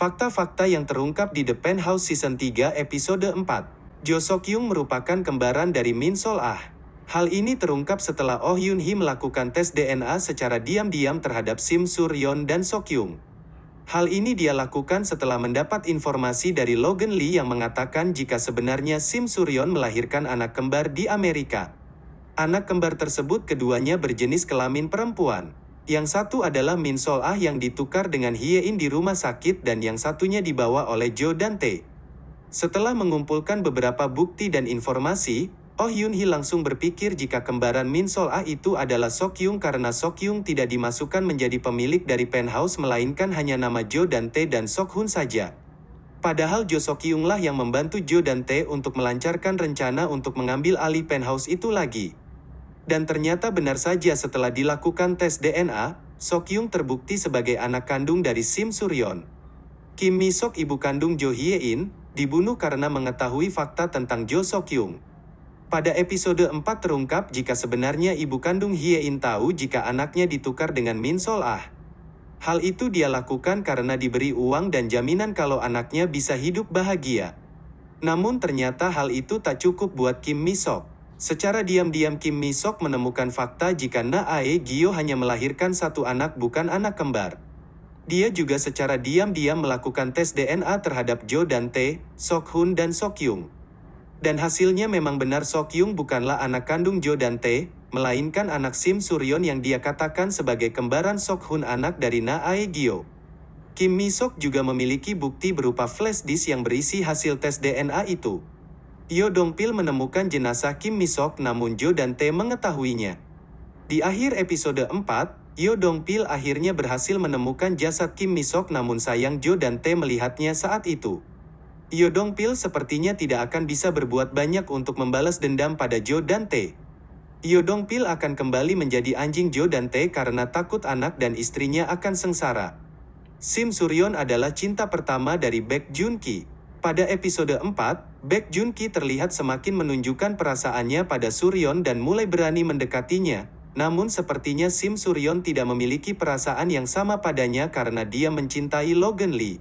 Fakta-fakta yang terungkap di The Penthouse Season 3 Episode 4. Jo Sokyung merupakan kembaran dari Min Sol Ah. Hal ini terungkap setelah Oh Yun Hee melakukan tes DNA secara diam-diam terhadap Sim Suryon dan Sokyung. Hal ini dia lakukan setelah mendapat informasi dari Logan Lee yang mengatakan jika sebenarnya Sim Suryon melahirkan anak kembar di Amerika. Anak kembar tersebut keduanya berjenis kelamin perempuan. Yang satu adalah Min Sol Ah yang ditukar dengan Hye In di rumah sakit dan yang satunya dibawa oleh Jo Dante. Setelah mengumpulkan beberapa bukti dan informasi, Oh Yun Hee langsung berpikir jika kembaran Min Sol Ah itu adalah Sokyung karena Sokyung tidak dimasukkan menjadi pemilik dari penthouse melainkan hanya nama Jo Dante dan Sok Hun saja. Padahal Jo Sokyung lah yang membantu Jo Dante untuk melancarkan rencana untuk mengambil alih penthouse itu lagi. Dan ternyata benar saja setelah dilakukan tes DNA, Sokyung terbukti sebagai anak kandung dari Sim Suryon. Kim Mi Sok ibu kandung Jo Hye In, dibunuh karena mengetahui fakta tentang Jo Sokyung. Pada episode 4 terungkap jika sebenarnya ibu kandung Hye In tahu jika anaknya ditukar dengan Min Sol Ah. Hal itu dia lakukan karena diberi uang dan jaminan kalau anaknya bisa hidup bahagia. Namun ternyata hal itu tak cukup buat Kim Mi Sok. Secara diam-diam Kim Mi Sok menemukan fakta jika Na Ae Gyo hanya melahirkan satu anak bukan anak kembar. Dia juga secara diam-diam melakukan tes DNA terhadap Jo Dante, Sok Hun dan Sok Yung. Dan hasilnya memang benar Sokyung bukanlah anak kandung Jo Dante, melainkan anak Sim Suryon yang dia katakan sebagai kembaran Sok Hun anak dari Na Ae Gyo. Kim Mi Sok juga memiliki bukti berupa flash disk yang berisi hasil tes DNA itu. Yo Dong Pil menemukan jenazah Kim Mi Sok namun Jo Dante mengetahuinya. Di akhir episode 4, Yo Dong Pil akhirnya berhasil menemukan jasad Kim Mi Sok namun sayang Jo Dante melihatnya saat itu. Yodong Pil sepertinya tidak akan bisa berbuat banyak untuk membalas dendam pada Jo Dante. Yodong Pil akan kembali menjadi anjing Jo Dante karena takut anak dan istrinya akan sengsara. Sim Suryon adalah cinta pertama dari Baek Jun Ki. Pada episode 4, Baek Jun Ki terlihat semakin menunjukkan perasaannya pada Suryon dan mulai berani mendekatinya. Namun sepertinya Sim Suryon tidak memiliki perasaan yang sama padanya karena dia mencintai Logan Lee.